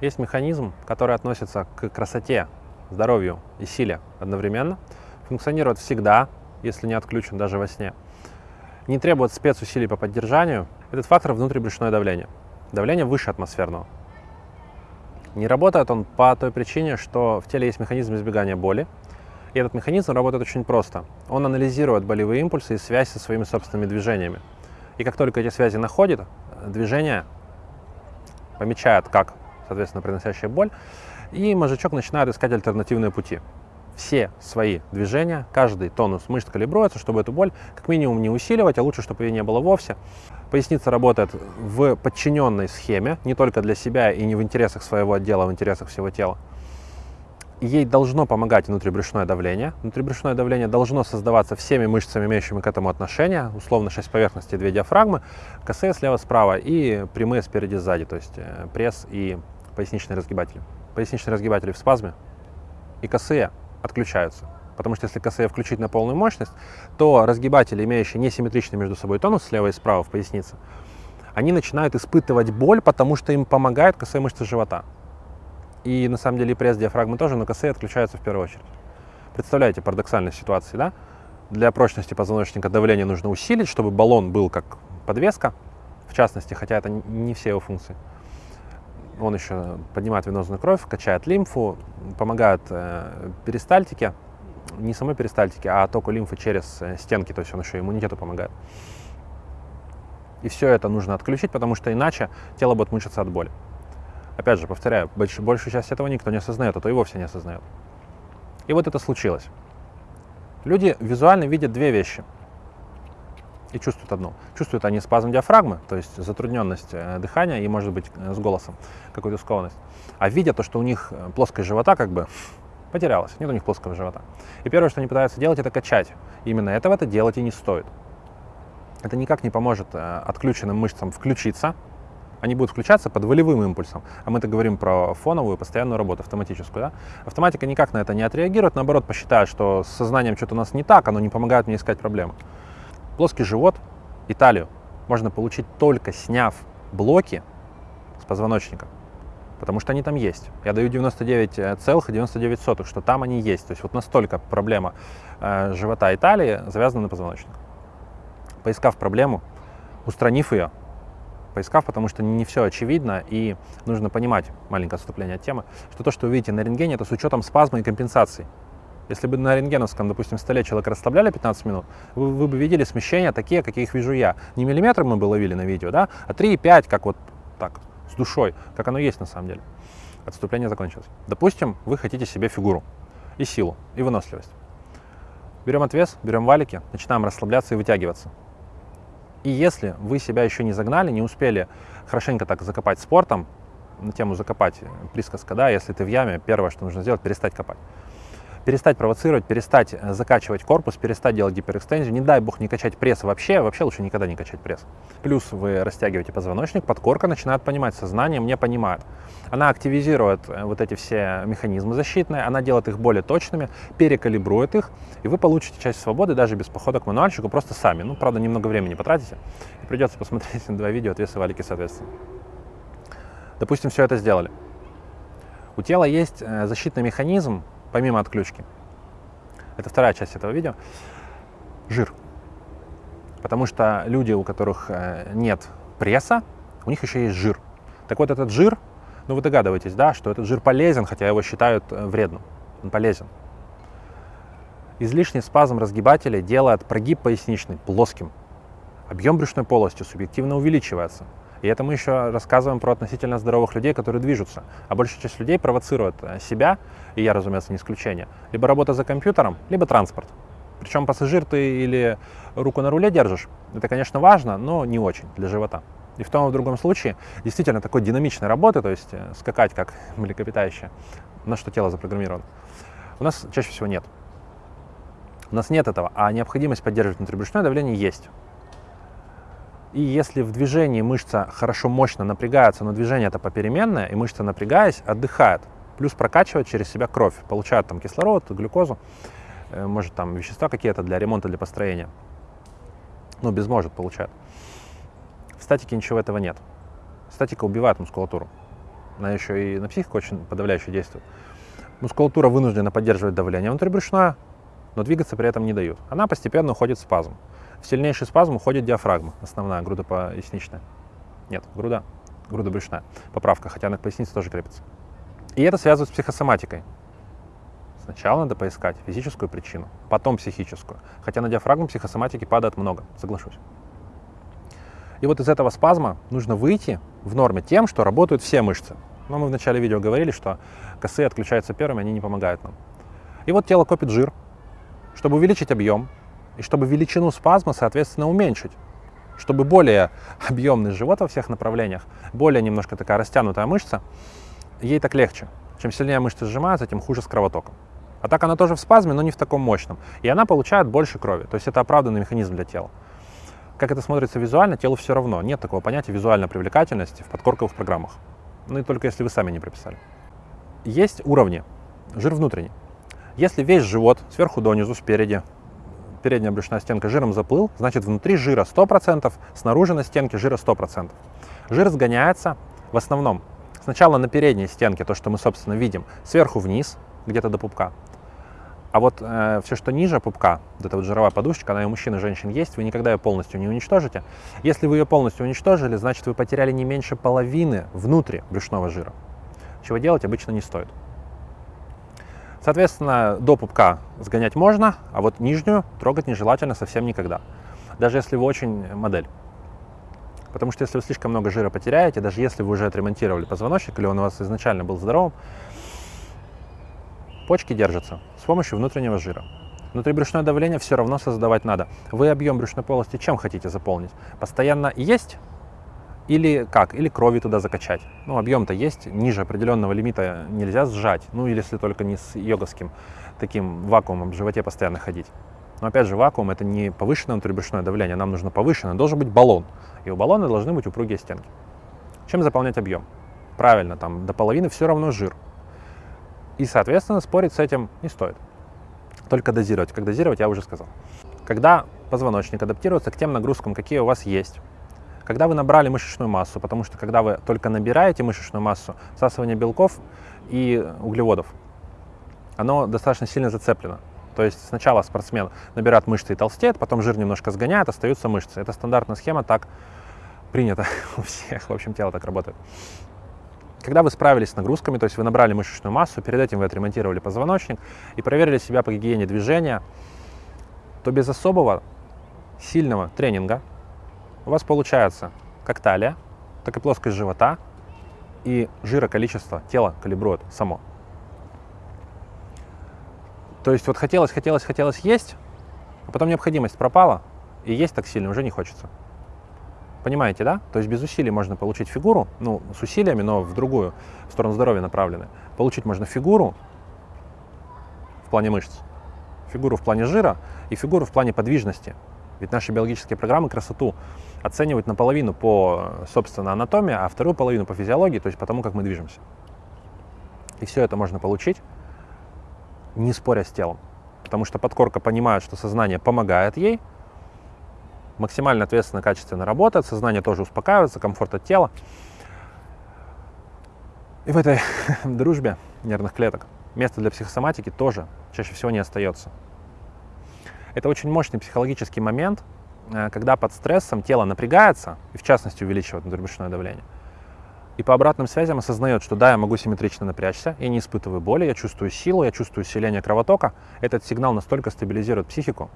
Есть механизм, который относится к красоте, здоровью и силе одновременно. Функционирует всегда, если не отключен даже во сне. Не требует спецусилий по поддержанию. Этот фактор внутрибрюшное давление. Давление выше атмосферного. Не работает он по той причине, что в теле есть механизм избегания боли. И этот механизм работает очень просто. Он анализирует болевые импульсы и связь со своими собственными движениями. И как только эти связи находит, движение помечает как, соответственно, приносящая боль, и мозжечок начинает искать альтернативные пути. Все свои движения, каждый тонус мышц калибруется, чтобы эту боль как минимум не усиливать, а лучше, чтобы ее не было вовсе. Поясница работает в подчиненной схеме, не только для себя и не в интересах своего отдела, а в интересах всего тела. Ей должно помогать внутрибрюшное давление. Внутрибрюшное давление должно создаваться всеми мышцами, имеющими к этому отношение. Условно 6 поверхностей, 2 диафрагмы, косые слева-справа и прямые спереди-сзади, то есть э, пресс и поясничные разгибатели. Поясничные разгибатели в спазме и косые отключаются. Потому что если косые включить на полную мощность, то разгибатели, имеющие несимметричный между собой тонус слева и справа в пояснице, они начинают испытывать боль, потому что им помогают косые мышцы живота. И на самом деле и пресс, диафрагмы тоже, но косые отключаются в первую очередь. Представляете парадоксальную ситуацию, да? Для прочности позвоночника давление нужно усилить, чтобы баллон был как подвеска, в частности, хотя это не все его функции. Он еще поднимает венозную кровь, качает лимфу, помогает э, перистальтике, не самой перистальтике, а току лимфы через э, стенки, то есть он еще иммунитету помогает. И все это нужно отключить, потому что иначе тело будет мучиться от боли. Опять же, повторяю, больш, большую часть этого никто не осознает, а то и вовсе не осознает. И вот это случилось. Люди визуально видят две вещи и чувствуют одну. Чувствуют они спазм диафрагмы, то есть затрудненность э, дыхания и, может быть, э, с голосом какую-то скованность. А видят то, что у них э, плоскость живота как бы потерялась, нет у них плоского живота. И первое, что они пытаются делать, это качать. Именно этого это делать и не стоит. Это никак не поможет отключенным мышцам включиться, они будут включаться под волевым импульсом. А мы-то говорим про фоновую постоянную работу, автоматическую. Да? Автоматика никак на это не отреагирует, наоборот, посчитает, что с сознанием что-то у нас не так, оно не помогает мне искать проблемы. Плоский живот и талию можно получить только сняв блоки с позвоночника, потому что они там есть. Я даю 99,99, что там они есть. То есть вот настолько проблема э, живота и талии завязана на позвоночник. Поискав проблему, устранив ее, поискав, потому что не все очевидно, и нужно понимать, маленькое отступление от темы, что то, что вы видите на рентгене, это с учетом спазма и компенсации. Если бы на рентгеновском, допустим, столе человека расслабляли 15 минут, вы, вы бы видели смещения такие, какие их вижу я. Не миллиметры мы бы ловили на видео, да, а 3,5, как вот так, с душой, как оно есть на самом деле. Отступление закончилось. Допустим, вы хотите себе фигуру и силу, и выносливость. Берем отвес, берем валики, начинаем расслабляться и вытягиваться. И если вы себя еще не загнали, не успели хорошенько так закопать спортом, на тему закопать присказка, да, если ты в яме, первое, что нужно сделать, перестать копать перестать провоцировать, перестать э, закачивать корпус, перестать делать гиперэкстензию, не дай бог не качать пресс вообще, вообще лучше никогда не качать пресс. Плюс вы растягиваете позвоночник, подкорка начинает понимать, сознание мне понимает. Она активизирует э, вот эти все механизмы защитные, она делает их более точными, перекалибрует их, и вы получите часть свободы даже без похода к мануальщику, просто сами. Ну, правда, немного времени потратите, и придется посмотреть два видео, отвесы валики соответственно. Допустим, все это сделали. У тела есть э, защитный механизм, помимо отключки. Это вторая часть этого видео. Жир. Потому что люди, у которых э, нет пресса, у них еще есть жир. Так вот, этот жир, ну вы догадываетесь, да, что этот жир полезен, хотя его считают э, вредным. Он полезен. Излишний спазм разгибателя делает прогиб поясничный плоским. Объем брюшной полости субъективно увеличивается. И это мы еще рассказываем про относительно здоровых людей, которые движутся. А большая часть людей провоцирует э, себя, и я, разумеется, не исключение, либо работа за компьютером, либо транспорт. Причем пассажир ты или руку на руле держишь, это, конечно, важно, но не очень для живота. И в том и в другом случае действительно такой динамичной работы, то есть э, скакать как млекопитающее, на что тело запрограммировано, у нас чаще всего нет. У нас нет этого, а необходимость поддерживать внутрибрюшное давление есть. И если в движении мышца хорошо мощно напрягается, но движение это попеременное, и мышца напрягаясь отдыхает, плюс прокачивает через себя кровь, получает там кислород, глюкозу, э, может там вещества какие-то для ремонта, для построения. Ну, без может получает. В статике ничего этого нет. Статика убивает мускулатуру. она еще и на психику очень подавляюще действует. Мускулатура вынуждена поддерживать давление внутрибрюшное, но двигаться при этом не дают. Она постепенно уходит в спазм. В сильнейший спазм уходит диафрагма, основная, грудопоясничная. Нет, груда, грудобрюшная. Поправка, хотя она к пояснице тоже крепится. И это связывает с психосоматикой. Сначала надо поискать физическую причину, потом психическую. Хотя на диафрагму психосоматики падает много, соглашусь. И вот из этого спазма нужно выйти в норме тем, что работают все мышцы. Но мы в начале видео говорили, что косые отключаются первыми, они не помогают нам. И вот тело копит жир, чтобы увеличить объем, и чтобы величину спазма, соответственно, уменьшить. Чтобы более объемный живот во всех направлениях, более немножко такая растянутая мышца, ей так легче. Чем сильнее мышцы сжимаются, тем хуже с кровотоком. А так она тоже в спазме, но не в таком мощном. И она получает больше крови. То есть это оправданный механизм для тела. Как это смотрится визуально, телу все равно. Нет такого понятия визуальной привлекательности в подкорковых программах. Ну и только если вы сами не прописали. Есть уровни. Жир внутренний. Если весь живот сверху донизу, спереди, передняя брюшная стенка жиром заплыл, значит внутри жира 100%, снаружи на стенке жира 100%. Жир сгоняется в основном сначала на передней стенке, то, что мы, собственно, видим, сверху вниз, где-то до пупка. А вот э, все, что ниже пупка, вот эта вот жировая подушечка, она и у мужчин и женщин есть, вы никогда ее полностью не уничтожите. Если вы ее полностью уничтожили, значит вы потеряли не меньше половины внутри брюшного жира. Чего делать обычно не стоит. Соответственно, до пупка сгонять можно, а вот нижнюю трогать нежелательно совсем никогда. Даже если вы очень модель. Потому что если вы слишком много жира потеряете, даже если вы уже отремонтировали позвоночник или он у вас изначально был здоровым, Почки держатся с помощью внутреннего жира. Внутрибрюшное давление все равно создавать надо. Вы объем брюшной полости чем хотите заполнить? Постоянно есть или как? Или крови туда закачать. Ну, объем-то есть, ниже определенного лимита нельзя сжать. Ну, или если только не с йоговским таким вакуумом в животе постоянно ходить. Но опять же, вакуум это не повышенное внутрибрюшное давление, нам нужно повышенное, должен быть баллон. И у баллона должны быть упругие стенки. Чем заполнять объем? Правильно, там до половины все равно жир. И, соответственно, спорить с этим не стоит. Только дозировать. Как дозировать, я уже сказал. Когда позвоночник адаптируется к тем нагрузкам, какие у вас есть, когда вы набрали мышечную массу, потому что когда вы только набираете мышечную массу, всасывание белков и углеводов, оно достаточно сильно зацеплено. То есть сначала спортсмен набирает мышцы и толстеет, потом жир немножко сгоняет, остаются мышцы. Это стандартная схема, так принято у всех. В общем, тело так работает. Когда вы справились с нагрузками, то есть вы набрали мышечную массу, перед этим вы отремонтировали позвоночник и проверили себя по гигиене движения, то без особого сильного тренинга у вас получается как талия, так и плоскость живота, и жироколичество тела калибрует само. То есть вот хотелось, хотелось, хотелось есть, а потом необходимость пропала, и есть так сильно уже не хочется. Понимаете, да? То есть без усилий можно получить фигуру, ну, с усилиями, но в другую, в сторону здоровья направлены. Получить можно фигуру в плане мышц, фигуру в плане жира и фигуру в плане подвижности. Ведь наши биологические программы красоту оценивают наполовину по, собственно, анатомии, а вторую половину по физиологии, то есть по тому, как мы движемся. И все это можно получить, не споря с телом. Потому что подкорка понимает, что сознание помогает ей, максимально ответственно, качественно работает, сознание тоже успокаивается, комфорт от тела. И в этой дружбе нервных клеток место для психосоматики тоже чаще всего не остается. Это очень мощный психологический момент, э, когда под стрессом тело напрягается, и в частности увеличивает внутрибрюшное давление, и по обратным связям осознает, что да, я могу симметрично напрячься, я не испытываю боли, я чувствую силу, я чувствую усиление кровотока. Этот сигнал настолько стабилизирует психику,